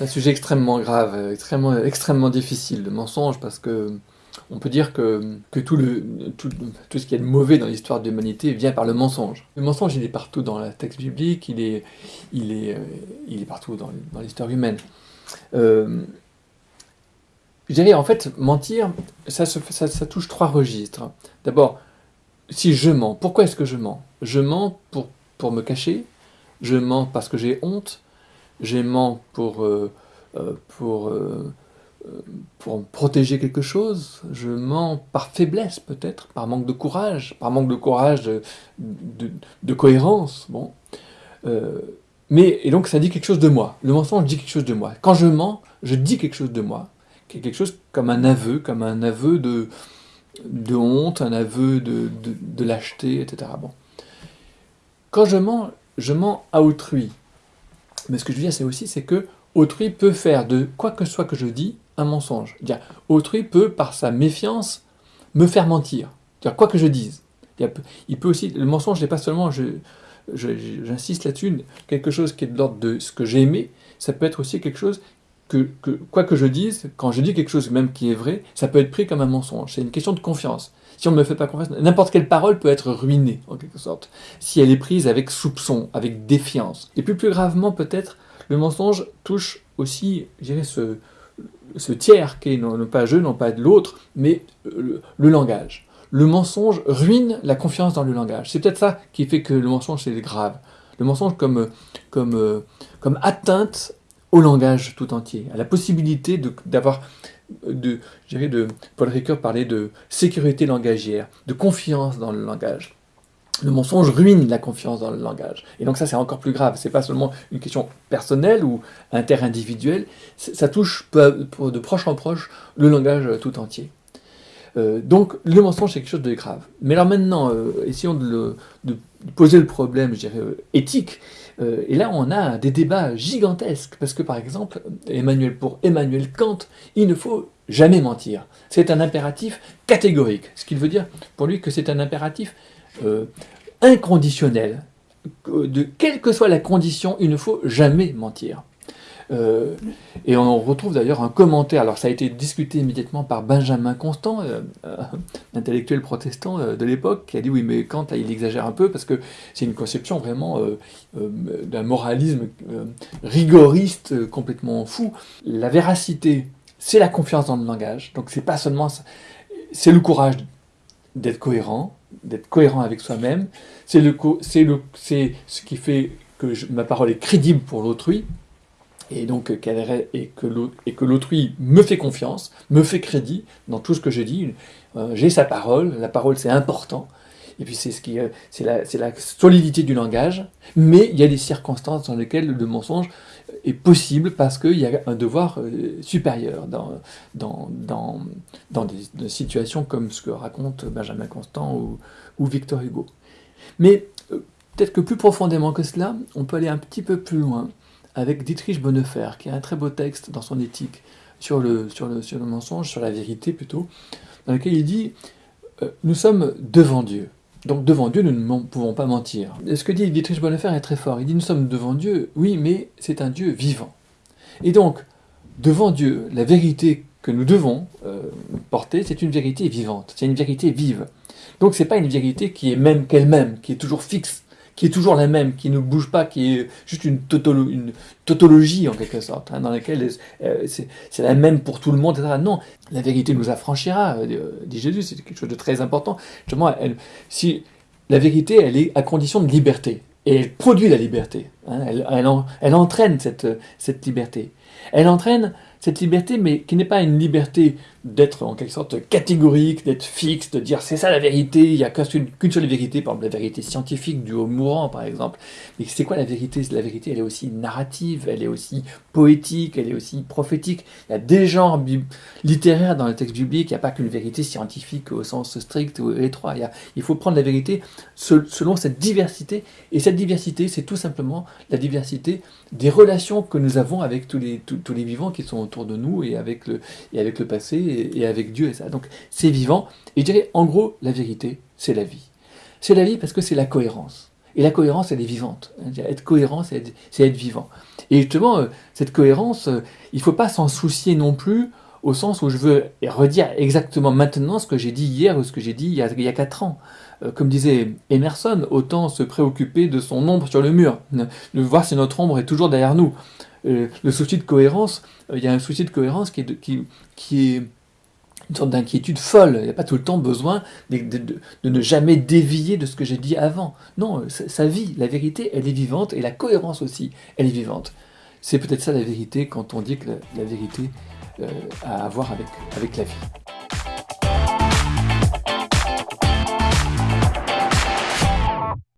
C'est un sujet extrêmement grave, euh, extrêmement, extrêmement difficile, le mensonge, parce que on peut dire que, tout, ce qui est de mauvais dans l'histoire de l'humanité vient par le mensonge. Le mensonge, il est partout dans le texte biblique, il est, euh, partout dans, l'histoire humaine. Euh, je dirais, en fait, mentir, ça, touche trois registres. D'abord, si je mens, pourquoi est-ce que je mens? Je mens pour me cacher, je mens parce que j'ai honte, mens pour, euh, euh, pour, euh, pour protéger quelque chose, je mens par faiblesse peut-être, par manque de courage, par manque de courage, de cohérence. Bon. mais, et donc ça dit quelque chose de moi. Le mensonge dit quelque chose de moi. Quand je mens, je dis quelque chose de moi. Quelque chose comme un aveu, comme un aveu de, de honte, un aveu de, de, de lâcheté, etc. Bon. Quand je mens, je mens à autrui. Mais ce que je veux dire, c'est aussi c'est que autrui peut faire de quoi que ce soit que je dis un mensonge. Autrui peut, par sa méfiance, me faire mentir. Dire, quoi que je dise. Il peut aussi, le mensonge n'est pas seulement, j'insiste là-dessus, quelque chose qui est de l'ordre de ce que j'ai aimé, ça peut être aussi quelque chose que, quoi que je dise, quand je dis quelque chose même qui est vrai, ça peut être pris comme un mensonge. C'est une question de confiance. Si on ne me fait pas confiance, n'importe quelle parole peut être ruinée, en quelque sorte, si elle est prise avec soupçon, avec défiance. Et plus plus gravement, peut-être, le mensonge touche aussi, je dirais, ce, tiers qui est non, pas je, non pas de l'autre, mais le, le, langage. Le mensonge ruine la confiance dans le langage. C'est peut-être ça qui fait que le mensonge, c'est grave. Le mensonge comme, comme, comme atteinte au langage tout entier, à la possibilité d'avoir de, dirais de, Paul Ricoeur parlait de sécurité langagière, de confiance dans le langage. Le mensonge ruine la confiance dans le langage. Et donc ça, c'est encore plus grave. C'est pas seulement une question personnelle ou interindividuelle, ça touche de proche en proche le langage tout entier. Euh, donc le mensonge, c'est quelque chose de grave. Mais alors maintenant, euh, essayons de, le, de, poser le problème, je dirais, euh, éthique. Euh, et là, on a des débats gigantesques, parce que par exemple, pour Emmanuel Kant, il ne faut jamais mentir. C'est un impératif catégorique, ce qui veut dire pour lui que c'est un impératif euh, inconditionnel. De quelle que soit la condition, il ne faut jamais mentir. Euh, et on retrouve d'ailleurs un commentaire, alors ça a été discuté immédiatement par Benjamin Constant, euh, euh, intellectuel protestant de l'époque, qui a dit oui mais Kant il exagère un peu parce que c'est une conception vraiment d'un moralisme rigoriste complètement fou. La véracité, c'est la confiance dans le langage, donc c'est pas seulement ça, c'est le courage d'être cohérent, d'être cohérent avec soi-même, c'est le, ce qui fait que ma parole est crédible pour l'autrui, et donc et que l'autrui me fait confiance, me fait crédit dans tout ce que je dis. Euh, J'ai sa parole, la parole c'est important, et puis c'est ce qui, euh, c'est la, solidité du langage, mais il y a des circonstances dans lesquelles le mensonge est possible parce qu'il y a un devoir euh, supérieur dans, dans, dans, dans des, situations comme ce que raconte Benjamin Constant ou, Victor Hugo. Mais euh, peut-être que plus profondément que cela, on peut aller un petit peu plus loin avec Dietrich Bonnefer, qui a un très beau texte dans son éthique sur le, sur le, sur le mensonge, sur la vérité plutôt, dans lequel il dit euh, Nous sommes devant Dieu. Donc devant Dieu, nous ne pouvons pas mentir. Ce que dit Dietrich Bonnefer est très fort. Il dit Nous sommes devant Dieu, oui, mais c'est un Dieu vivant. Et donc, devant Dieu, la vérité que nous devons euh, porter, c'est une vérité vivante, c'est une vérité vive. Donc c'est pas une vérité qui est même qu'elle-même, qui est toujours fixe, qui est toujours la même, qui ne bouge pas, qui est juste une, tautolo une tautologie en quelque sorte, hein, dans laquelle euh, c'est la même pour tout le monde, etc. Non, la vérité nous affranchira, euh, dit Jésus, c'est quelque chose de très important. Justement, si, la vérité, elle est à condition de liberté, et elle produit la liberté, hein, elle, elle, en, elle, entraîne cette, liberté. Elle entraîne cette liberté, mais qui n'est pas une liberté d'être en quelque sorte catégorique, d'être fixe, de dire c'est ça la vérité, il n'y a qu'une seule vérité, par exemple la vérité scientifique du haut mourant par exemple. Mais c'est quoi la vérité? La vérité elle est aussi narrative, elle est aussi poétique, elle est aussi prophétique. Il y a des genres littéraires dans le texte biblique, il n'y a pas qu'une vérité scientifique au sens strict ou étroit. Il faut prendre la vérité selon cette diversité, et cette diversité c'est tout simplement la diversité des relations que nous avons avec tous les, tous, les vivants qui sont autour de nous et avec le, et avec le passé et, avec Dieu et ça. Donc c'est vivant. Et je dirais, en gros, la vérité, c'est la vie. C'est la vie parce que c'est la cohérence. Et Et la cohérence, elle est vivante. Être cohérent, c'est être, vivant. Et justement, euh, cette cohérence, euh, il ne faut pas s'en soucier non plus au sens où je veux redire exactement maintenant ce que j'ai dit hier ou ce que j'ai dit il y, a, 4 ans. Euh, comme disait Emerson, autant se préoccuper de son ombre sur le mur, de voir si notre ombre est toujours derrière nous. Le souci de cohérence, il y a un souci de cohérence qui est, qui, qui est une sorte d'inquiétude folle. Il n'y a pas tout le temps besoin de, ne jamais dévier de ce que j'ai dit avant. Non, sa vie, la vérité, elle est vivante et la cohérence aussi, elle est vivante. C'est peut-être ça la vérité quand on dit que la, vérité euh, à voir avec, avec la vie.